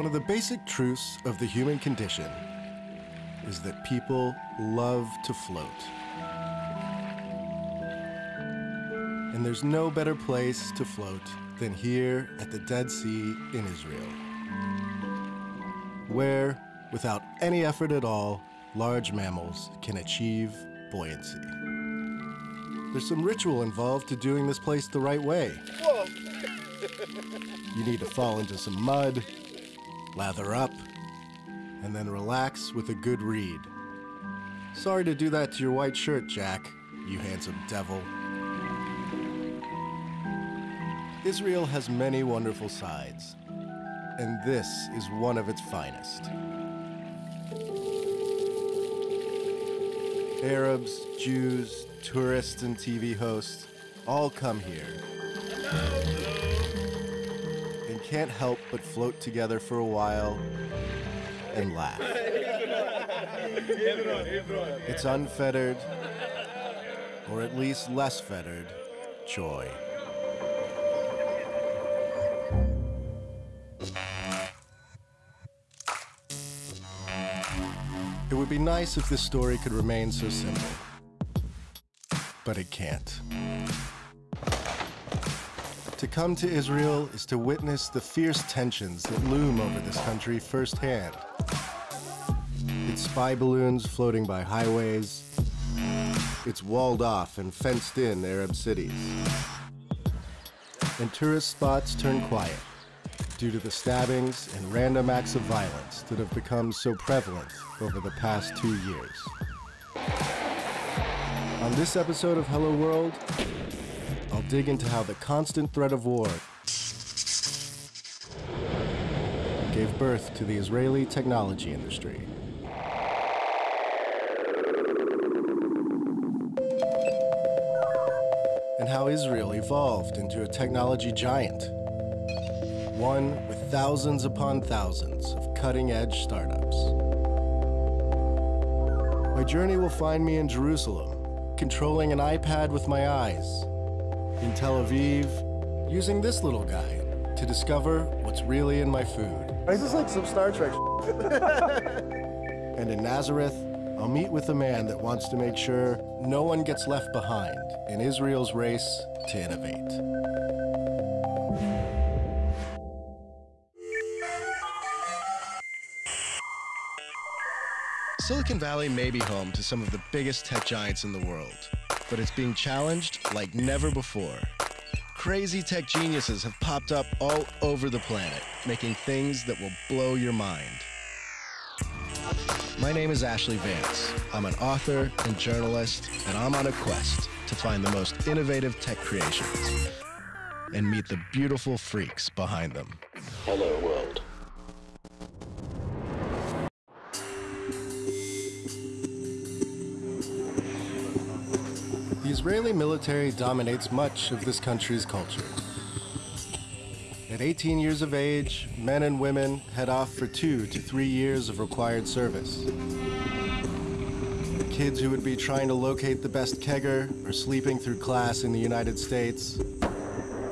One of the basic truths of the human condition is that people love to float. And there's no better place to float than here at the Dead Sea in Israel, where, without any effort at all, large mammals can achieve buoyancy. There's some ritual involved to doing this place the right way. you need to fall into some mud, lather up, and then relax with a good read. Sorry to do that to your white shirt, Jack, you handsome devil. Israel has many wonderful sides, and this is one of its finest. Arabs, Jews, tourists, and TV hosts all come here and can't help but float together for a while and laugh. It's unfettered, or at least less fettered, joy. It would be nice if this story could remain so simple, but it can't. To come to Israel is to witness the fierce tensions that loom over this country firsthand. Its spy balloons floating by highways, its walled off and fenced in Arab cities. And tourist spots turn quiet due to the stabbings and random acts of violence that have become so prevalent over the past two years. On this episode of Hello World, dig into how the constant threat of war gave birth to the Israeli technology industry. And how Israel evolved into a technology giant one with thousands upon thousands of cutting edge startups. My journey will find me in Jerusalem, controlling an iPad with my eyes, in Tel Aviv, using this little guy to discover what's really in my food. This is like some Star Trek. and in Nazareth, I'll meet with a man that wants to make sure no one gets left behind in Israel's race to innovate. Silicon Valley may be home to some of the biggest tech giants in the world, but it's being challenged like never before. Crazy tech geniuses have popped up all over the planet, making things that will blow your mind. My name is Ashlee Vance. I'm an author and journalist, and I'm on a quest to find the most innovative tech creations and meet the beautiful freaks behind them. Hello, world. Israeli military dominates much of this country's culture. At 18 years of age, men and women head off for two to three years of required service. Kids who would be trying to locate the best kegger or sleeping through class in the United States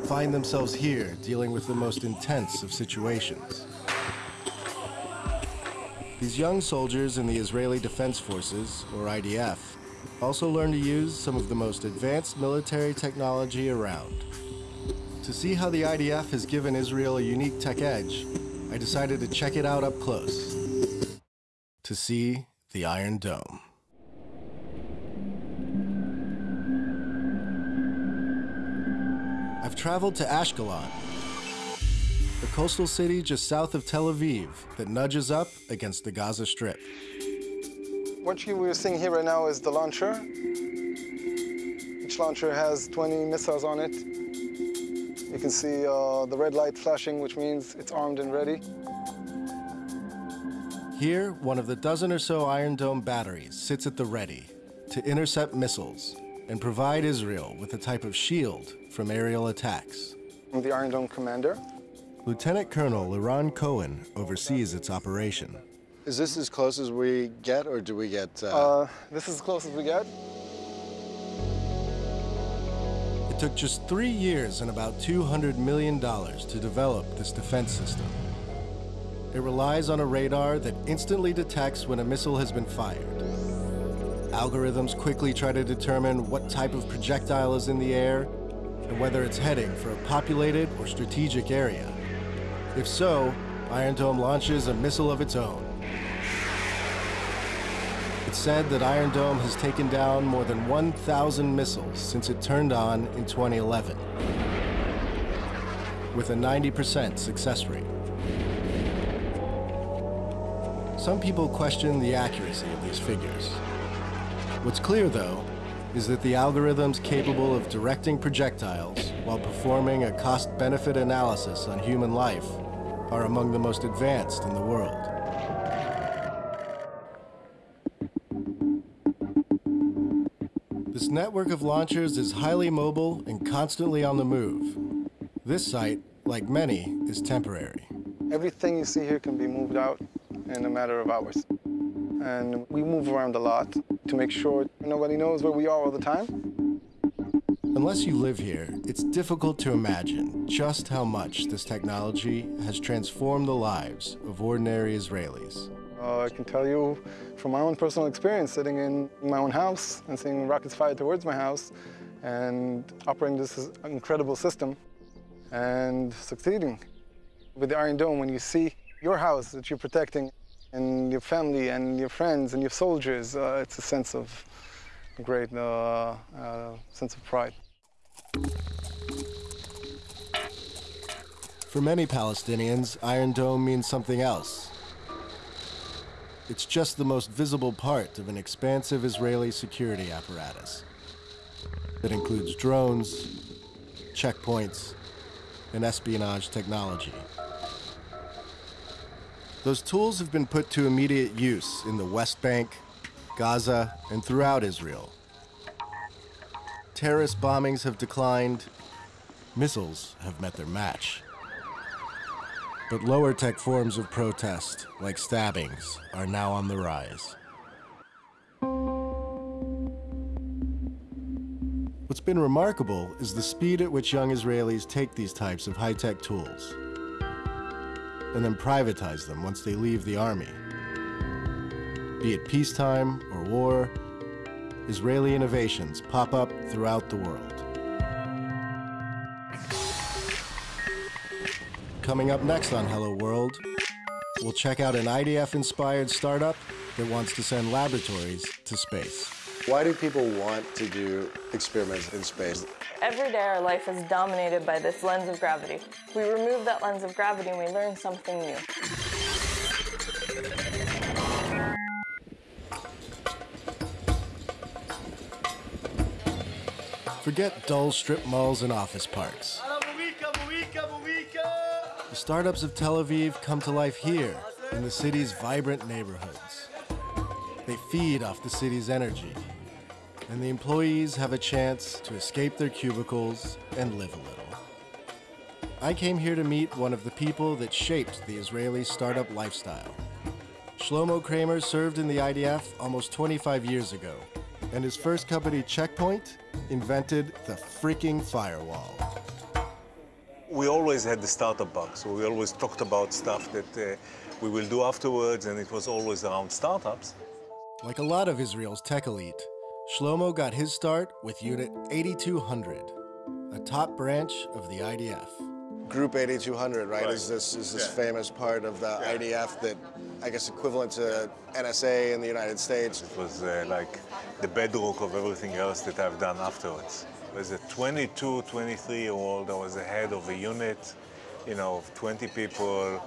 find themselves here dealing with the most intense of situations. These young soldiers in the Israeli Defense Forces, or IDF, also learn to use some of the most advanced military technology around. To see how the IDF has given Israel a unique tech edge, I decided to check it out up close. To see the Iron Dome. I've traveled to Ashkelon, the coastal city just south of Tel Aviv that nudges up against the Gaza Strip. What you are seeing here right now is the launcher. Each launcher has 20 missiles on it. You can see uh, the red light flashing, which means it's armed and ready. Here, one of the dozen or so Iron Dome batteries sits at the ready to intercept missiles and provide Israel with a type of shield from aerial attacks. I'm the Iron Dome commander. Lieutenant Colonel Liran Cohen oversees its operation. Is this as close as we get, or do we get... Uh... Uh, this is as close as we get. It took just three years and about $200 million to develop this defense system. it relies on a radar that instantly detects when a missile has been fired. Algorithms quickly try to determine what type of projectile is in the air and whether it's heading for a populated or strategic area. If so, Iron Dome launches a missile of its own. It's said that Iron Dome has taken down more than 1,000 missiles since it turned on in 2011, with a 90% success rate. Some people question the accuracy of these figures. What's clear, though, is that the algorithms capable of directing projectiles while performing a cost-benefit analysis on human life are among the most advanced in the world. This network of launchers is highly mobile and constantly on the move. This site, like many, is temporary. Everything you see here can be moved out in a matter of hours. And we move around a lot to make sure nobody knows where we are all the time. Unless you live here, it's difficult to imagine just how much this technology has transformed the lives of ordinary Israelis. Uh, I can tell you from my own personal experience, sitting in my own house and seeing rockets fired towards my house and operating this incredible system and succeeding. With the Iron Dome, when you see your house that you're protecting and your family and your friends and your soldiers, uh, it's a sense of great uh, uh, sense of pride. For many Palestinians, Iron Dome means something else. It's just the most visible part of an expansive Israeli security apparatus that includes drones, checkpoints, and espionage technology. Those tools have been put to immediate use in the West Bank, Gaza, and throughout Israel. Terrorist bombings have declined, missiles have met their match. But lower tech forms of protest, like stabbings, are now on the rise. What's been remarkable is the speed at which young Israelis take these types of high-tech tools and then privatize them once they leave the army. Be it peacetime or war, Israeli innovations pop up throughout the world. Coming up next on Hello World, we'll check out an IDF-inspired startup that wants to send laboratories to space. Why do people want to do experiments in space? Every day our life is dominated by this lens of gravity. We remove that lens of gravity and we learn something new. Forget dull strip malls and office parks. Startups of Tel Aviv come to life here in the city's vibrant neighborhoods. They feed off the city's energy, and the employees have a chance to escape their cubicles and live a little. I came here to meet one of the people that shaped the Israeli startup lifestyle. Shlomo Kramer served in the IDF almost 25 years ago, and his first company, Check Point, invented the freaking firewall. We always had the startup bug, so we always talked about stuff that uh, we will do afterwards, and it was always around startups. Like a lot of Israel's tech elite, Shlomo got his start with Unit 8200, a top branch of the IDF. Group 8200, right, Right. is this is this Yeah. famous part of the Yeah. IDF that I guess equivalent to NSA in the United States. It was uh, like the bedrock of everything else that I've done afterwards. As a 22, 23 year old, I was the head of a unit, you know, of 20 people,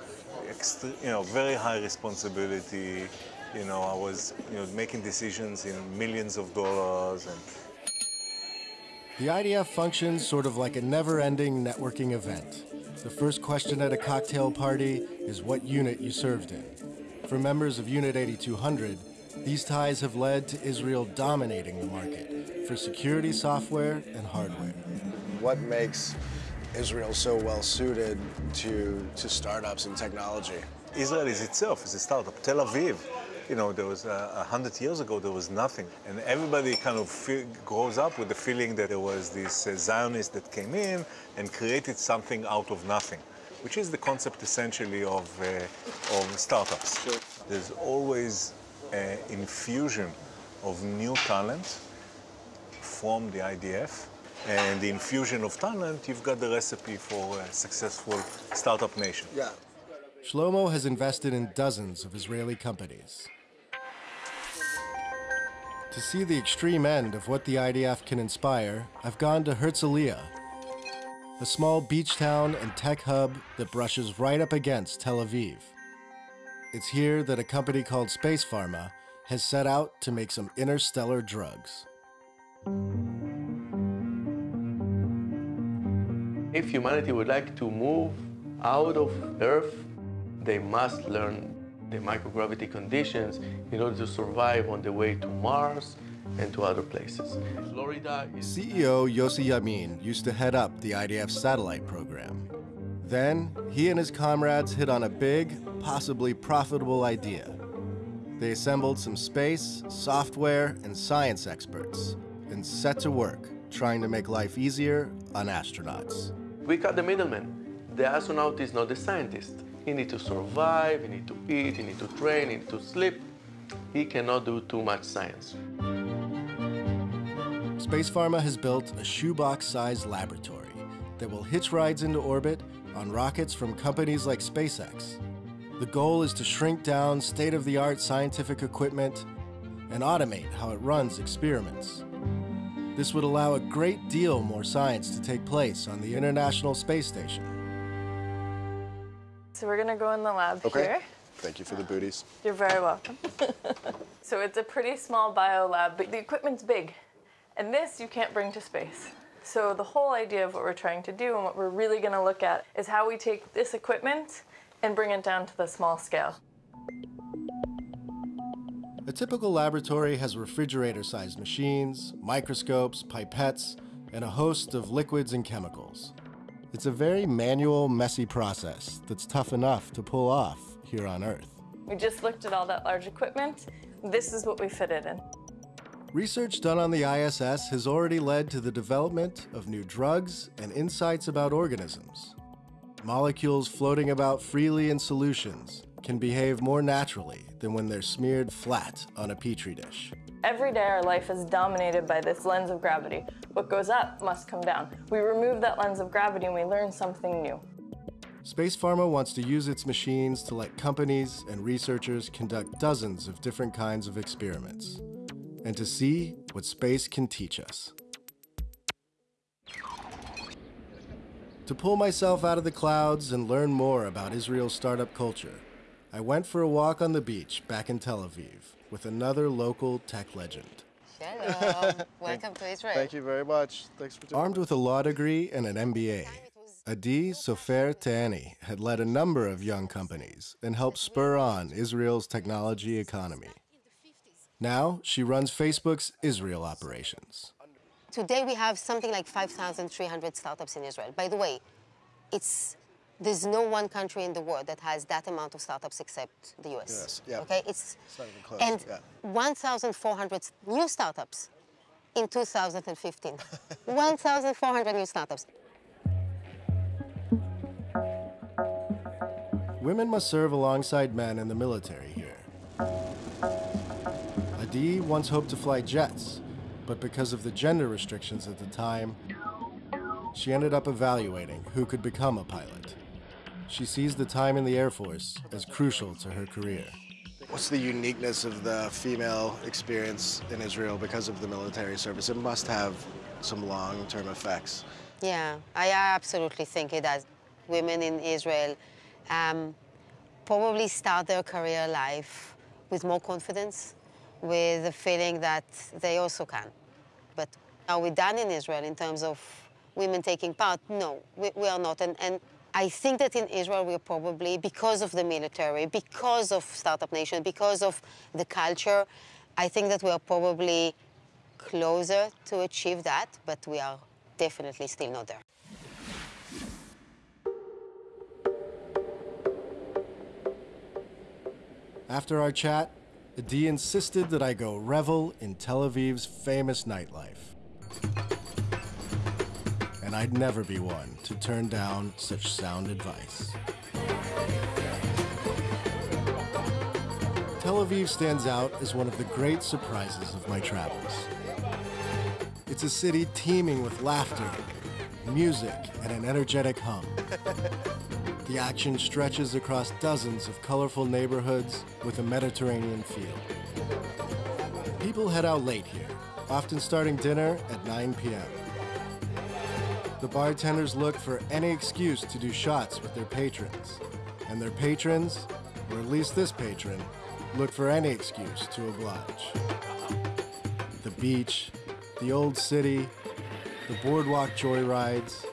you know, very high responsibility. You know, I was, you know, making decisions in millions of dollars and The IDF functions sort of like a never-ending networking event. The first question at a cocktail party is what unit you served in. For members of Unit 8200, these ties have led to Israel dominating the market for security software and hardware. What makes Israel so well suited to to startups and technology? Israel is itself is a startup. Tel Aviv, you know, there was uh, a hundred years ago there was nothing, and everybody kind of feel, grows up with the feeling that there was this uh, Zionist that came in and created something out of nothing. which is the concept essentially of, uh, of startups. Sure. There's always an infusion of new talent from the IDF. And the infusion of talent, you've got the recipe for a successful startup nation. Yeah. Shlomo has invested in dozens of Israeli companies. To see the extreme end of what the IDF can inspire, I've gone to Herzliya, a small beach town and tech hub that brushes right up against Tel Aviv. It's here that a company called Space Pharma has set out to make some interstellar drugs. If humanity would like to move out of Earth, they must learn the microgravity conditions in order to survive on the way to Mars and to other places. Florida CEO Yossi Yamin used to head up the IDF satellite program. Then, he and his comrades hit on a big, possibly profitable idea. They assembled some space, software, and science experts and set to work trying to make life easier on astronauts. we cut the middleman. The astronaut is not the scientist. He needs to survive, he needs to eat, he needs to train, he needs to sleep. He cannot do too much science. Space Pharma has built a shoebox-sized laboratory that will hitch rides into orbit on rockets from companies like SpaceX. The goal is to shrink down state-of-the-art scientific equipment and automate how it runs experiments. This would allow a great deal more science to take place on the International Space Station. So we're gonna go in the lab Okay. here. Thank you for the booties. You're very welcome. so it's a pretty small bio lab, but the equipment's big. And this you can't bring to space. So the whole idea of what we're trying to do and what we're really going to look at is how we take this equipment and bring it down to the small scale. A typical laboratory has refrigerator-sized machines, microscopes, pipettes, and a host of liquids and chemicals. It's a very manual, messy process that's tough enough to pull off here on Earth. We just looked at all that large equipment. This is what we fitted in. Research done on the ISS has already led to the development of new drugs and insights about organisms. Molecules floating about freely in solutions can behave more naturally than when they're smeared flat on a petri dish. Every day our life is dominated by this lens of gravity. What goes up must come down. We remove that lens of gravity and we learn something new. Space Pharma wants to use its machines to let companies and researchers conduct dozens of different kinds of experiments and to see what space can teach us. To pull myself out of the clouds and learn more about Israel's startup culture, I went for a walk on the beach back in Tel Aviv with another local tech legend. Hello, Welcome to Israel. Thank you very much. Thanks for doing Armed with a law degree and an MBA, Adi Soffer Teeni had led a number of young companies and helped spur on Israel's technology economy. Now she runs Facebook's Israel operations. Today we have something like 5,300 startups in Israel. By the way, it's there's no one country in the world that has that amount of startups except the US. Yes, yeah. Okay, it's, It's not even close, and yeah. 1,400 new startups in 2015. 1,400 new startups. Women must serve alongside men in the military here. Adi once hoped to fly jets, but because of the gender restrictions at the time, she ended up evaluating who could become a pilot. She sees the time in the Air Force as crucial to her career. What's the uniqueness of the female experience in Israel because of the military service? It must have some long-term effects. Yeah, I absolutely think it does. Women in Israel um, probably start their career life with more confidence, with the feeling that they also can. But are we done in Israel in terms of women taking part? No, we, we are not. And, and I think that in Israel we're probably, because of the military, because of Startup Nation, because of the culture, I think that we are probably closer to achieve that, but we are definitely still not there. After our chat, Adi insisted that I go revel in Tel Aviv's famous nightlife. And I'd never be one to turn down such sound advice. Tel Aviv stands out as one of the great surprises of my travels. It's a city teeming with laughter, music, and an energetic hum. The action stretches across dozens of colorful neighborhoods with a Mediterranean feel. People head out late here, often starting dinner at 9 p.m. The bartenders look for any excuse to do shots with their patrons, and their patrons, or at least this patron, look for any excuse to oblige. The beach, the old city, the boardwalk joyrides.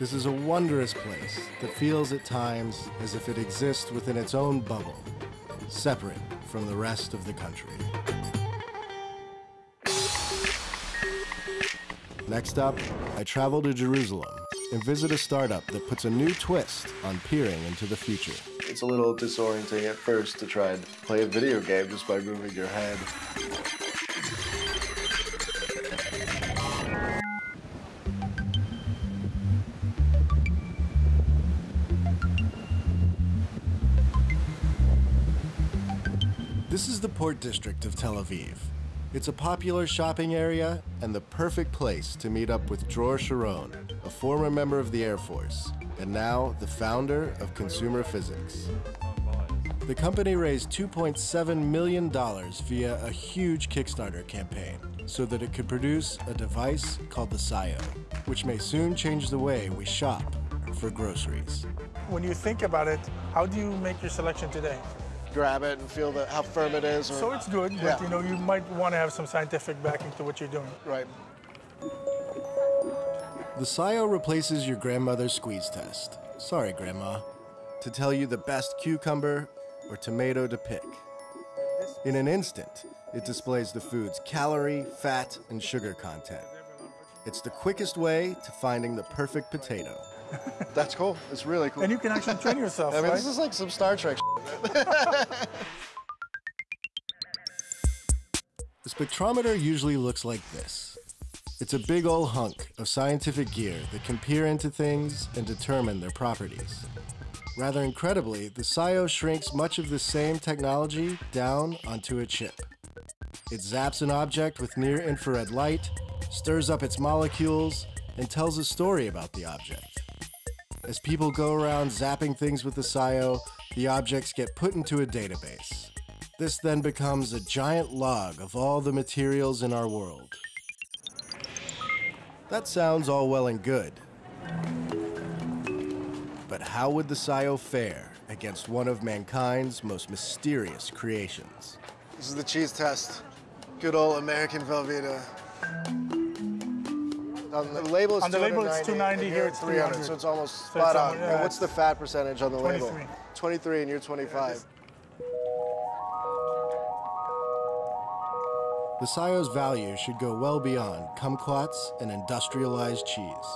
This is a wondrous place that feels at times as if it exists within its own bubble, separate from the rest of the country. Next up, I travel to Jerusalem and visit a startup that puts a new twist on peering into the future. It's a little disorienting at first to try and play a video game just by moving your head. This is the Port District of Tel Aviv. It's a popular shopping area and the perfect place to meet up with Dror Sharon, a former member of the Air Force, and now the founder of Consumer Physics. The company raised $2.7 million via a huge Kickstarter campaign so that it could produce a device called the SCiO, which may soon change the way we shop for groceries. When you think about it, how do you make your selection today? Grab it and feel the, how firm it is. Or, So it's good, but Yeah. you know you might want to have some scientific backing to what you're doing. right. The SCiO replaces your grandmother's squeeze test. Sorry, Grandma. To tell you the best cucumber or tomato to pick. In an instant, it displays the food's calorie, fat, and sugar content. It's the quickest way to finding the perfect potato. That's cool. It's really cool. And you can actually train yourself, I mean, right? this is like some Star Trek. The spectrometer usually looks like this. It's a big old hunk of scientific gear that can peer into things and determine their properties. Rather incredibly, the SCiO shrinks much of the same technology down onto a chip. It zaps an object with near infrared light, stirs up its molecules, and tells a story about the object. As people go around zapping things with the SCiO, the objects get put into a database. This then becomes a giant log of all the materials in our world. That sounds all well and good. But how would the SCiO fare against one of mankind's most mysterious creations? This is the cheese test. Good old American Velveeta. On the label, it's On the label, it's 290, 290, here it's 300. so it's almost So spot it's on. yeah, and what's the fat percentage on the label? 23. 23, and you're 25. The SCiO's value should go well beyond kumquats and industrialized cheese.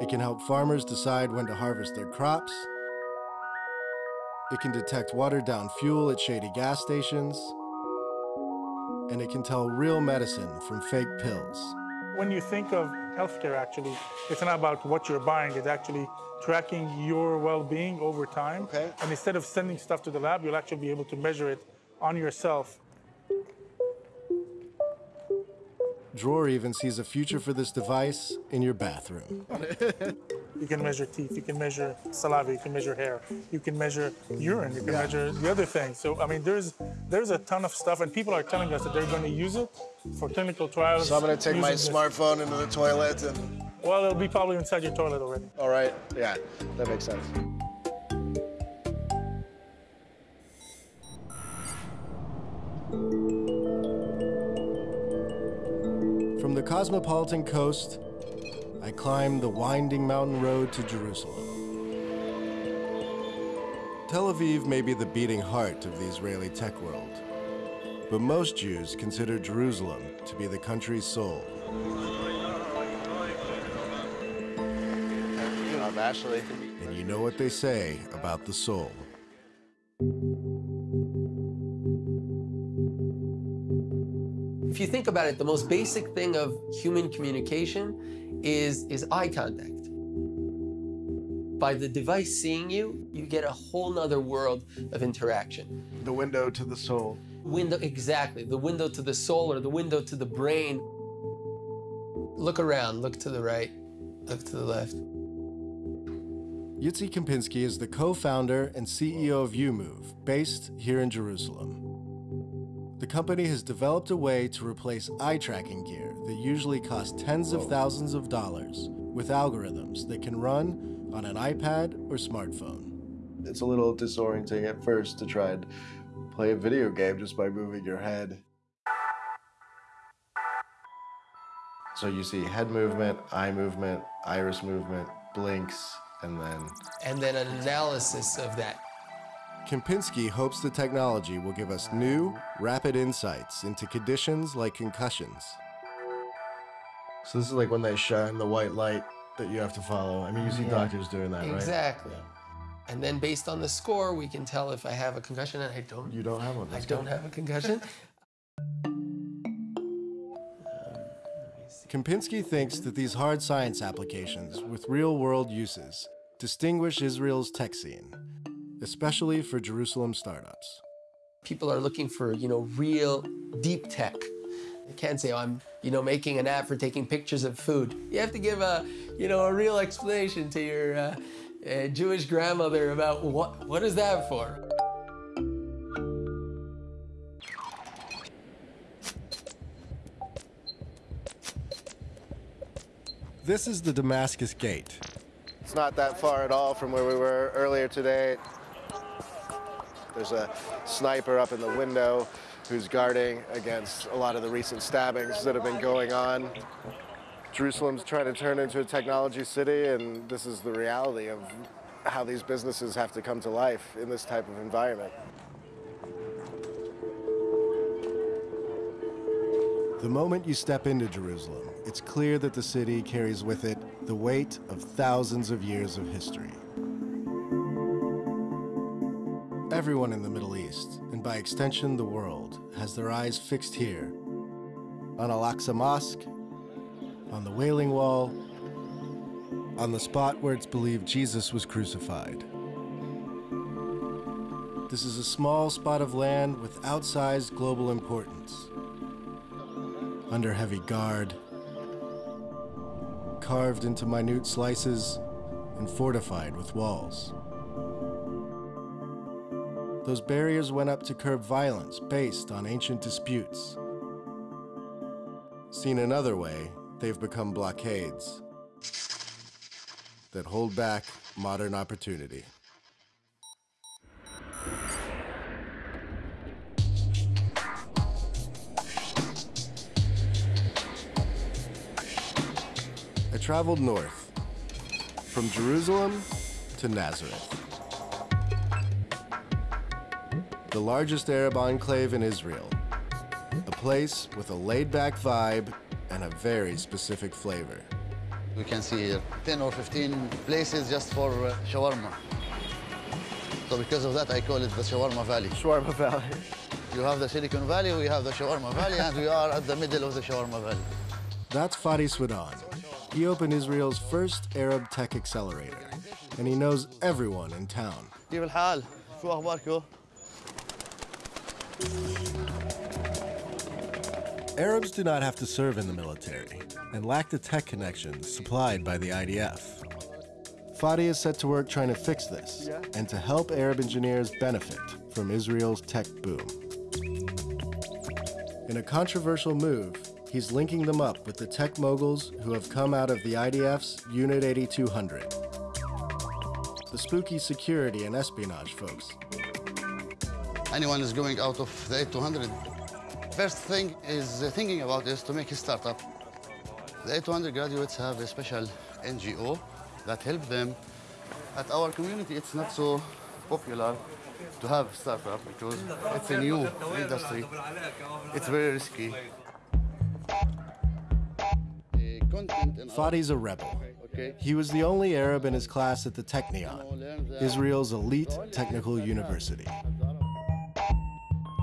It can help farmers decide when to harvest their crops. It can detect watered down fuel at shady gas stations. And it can tell real medicine from fake pills. When you think of healthcare, actually, it's not about what you're buying, it's actually tracking your well being over time. Okay. And instead of sending stuff to the lab, you'll actually be able to measure it on yourself. Dror even sees a future for this device in your bathroom. You can measure teeth, you can measure saliva, you can measure hair, you can measure urine, you can measure the other things. So I mean, there's there's a ton of stuff, and people are telling us that they're going to use it for clinical trials. So I'm gonna take my this. smartphone into the toilet and. Well, it'll be probably inside your toilet already. All right. Yeah, that makes sense. From the cosmopolitan coast, I climb the winding mountain road to Jerusalem. Tel Aviv may be the beating heart of the Israeli tech world, but most Jews consider Jerusalem to be the country's soul. I'm Ashlee. And you know what they say about the soul. If you think about it, the most basic thing of human communication is, is eye contact. By the device seeing you, you get a whole nother world of interaction. The window to the soul. Window, exactly. The window to the soul or the window to the brain. Look around, look to the right, look to the left. Yitzi Kempinski is the co-founder and CEO of Umoove, based here in Jerusalem. The company has developed a way to replace eye tracking gear that usually costs tens of thousands of dollars with algorithms that can run on an iPad or smartphone. It's a little disorienting at first to try and play a video game just by moving your head. So you see head movement, eye movement, iris movement, blinks, and then. And then an analysis of that. Kempinski hopes the technology will give us new, rapid insights into conditions like concussions. So this is like when they shine the white light that you have to follow. I mean, you see Yeah. doctors doing that, right? Exactly. And then based on the score, we can tell if I have a concussion and I don't. You don't have one. I don't good. have a concussion. Kempinski thinks that these hard science applications with real world uses distinguish Israel's tech scene, especially for Jerusalem startups. People are looking for, you know, real deep tech. You can't say, oh, I'm, you know, making an app for taking pictures of food. You have to give a, you know, a real explanation to your uh, uh, Jewish grandmother about what, what is that for? This is the Damascus Gate. It's not that far at all from where we were earlier today. There's a sniper up in the window who's guarding against a lot of the recent stabbings that have been going on. Jerusalem's trying to turn into a technology city, and this is the reality of how these businesses have to come to life in this type of environment. The moment you step into Jerusalem, it's clear that the city carries with it the weight of thousands of years of history. Everyone in the Middle East, and by extension the world, has their eyes fixed here on Al Aqsa Mosque, on the Wailing Wall, on the spot where it's believed Jesus was crucified. This is a small spot of land with outsized global importance. Under heavy guard, carved into minute slices, and fortified with walls. Those barriers went up to curb violence based on ancient disputes. Seen another way, they've become blockades that hold back modern opportunity. I traveled north, from Jerusalem to Nazareth. The largest Arab enclave in Israel. A place with a laid back vibe and a very specific flavor. We can see here 10 or 15 places just for uh, shawarma. So because of that, I call it the Shawarma Valley. Shawarma Valley. You have the Silicon Valley, we have the Shawarma Valley, and we are at the middle of the Shawarma Valley. That's Fadi Swidan. He opened Israel's first Arab tech accelerator, and he knows everyone in town. Arabs do not have to serve in the military and lack the tech connections supplied by the IDF. Fadi is set to work trying to fix this and to help Arab engineers benefit from Israel's tech boom. In a controversial move, he's linking them up with the tech moguls who have come out of the IDF's Unit 8200. The spooky security and espionage folks. Anyone is going out of the 8200, first thing is uh, thinking about is to make a startup. The 8200 graduates have a special NGO that help them. At our community, it's not so popular to have startup because it's a new industry. It's very risky. Fadi's a rebel. He was the only Arab in his class at the Technion, Israel's elite technical university.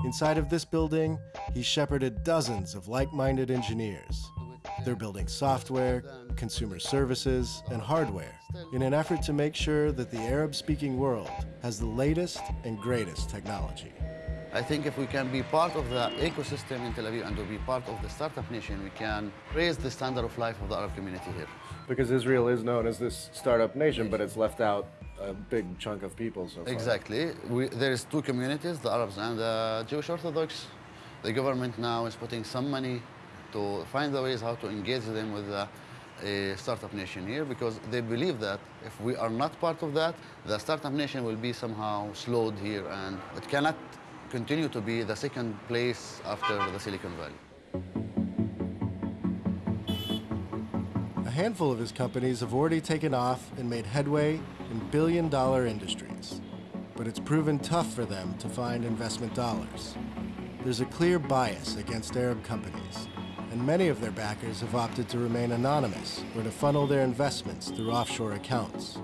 Inside of this building, he shepherded dozens of like minded engineers They're building software, consumer services, and hardware in an effort to make sure that the Arab speaking world has the latest and greatest technology. I think if we can be part of the ecosystem in Tel Aviv and to be part of the startup nation, we can raise the standard of life of the Arab community here. Because Israel is known as this startup nation, but it's left out a big chunk of people so far. Exactly. We, there is two communities, the Arabs and the Jewish Orthodox. The government now is putting some money to find the ways how to engage them with the uh, startup nation here because they believe that if we are not part of that, the startup nation will be somehow slowed here and it cannot continue to be the second place after the Silicon Valley. A handful of his companies have already taken off and made headway in billion dollar industries, but it's proven tough for them to find investment dollars. There's a clear bias against Arab companies, and many of their backers have opted to remain anonymous or to funnel their investments through offshore accounts.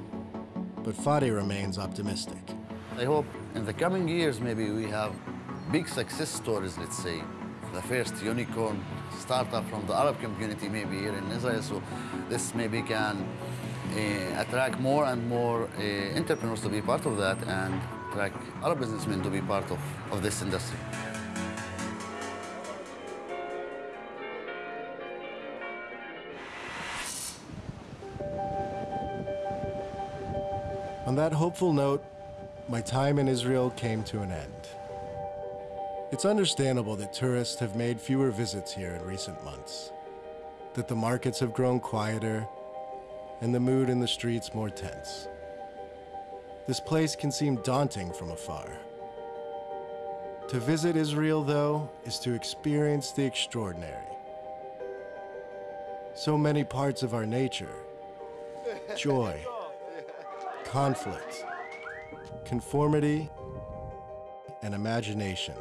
But Fadi remains optimistic. I hope in the coming years maybe we have big success stories, let's say. The first unicorn startup from the Arab community maybe here in Israel. So this maybe can uh, attract more and more uh, entrepreneurs to be part of that and attract Arab businessmen to be part of, of this industry. That hopeful note, my time in Israel came to an end. It's understandable that tourists have made fewer visits here in recent months, that the markets have grown quieter, and the mood in the streets more tense. This place can seem daunting from afar. To visit Israel, though, is to experience the extraordinary. So many parts of our nature joy, conflict, conformity, and imagination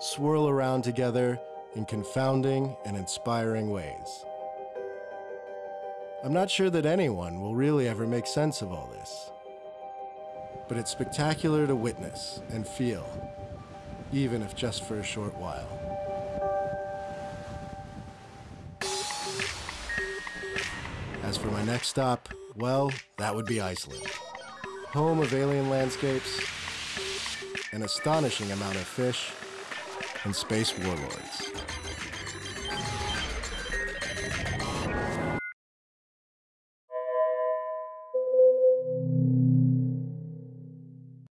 swirl around together in confounding and inspiring ways. I'm not sure that anyone will really ever make sense of all this, but it's spectacular to witness and feel, even if just for a short while. As for my next stop, well, that would be Iceland. Home of alien landscapes, an astonishing amount of fish, and space warlords.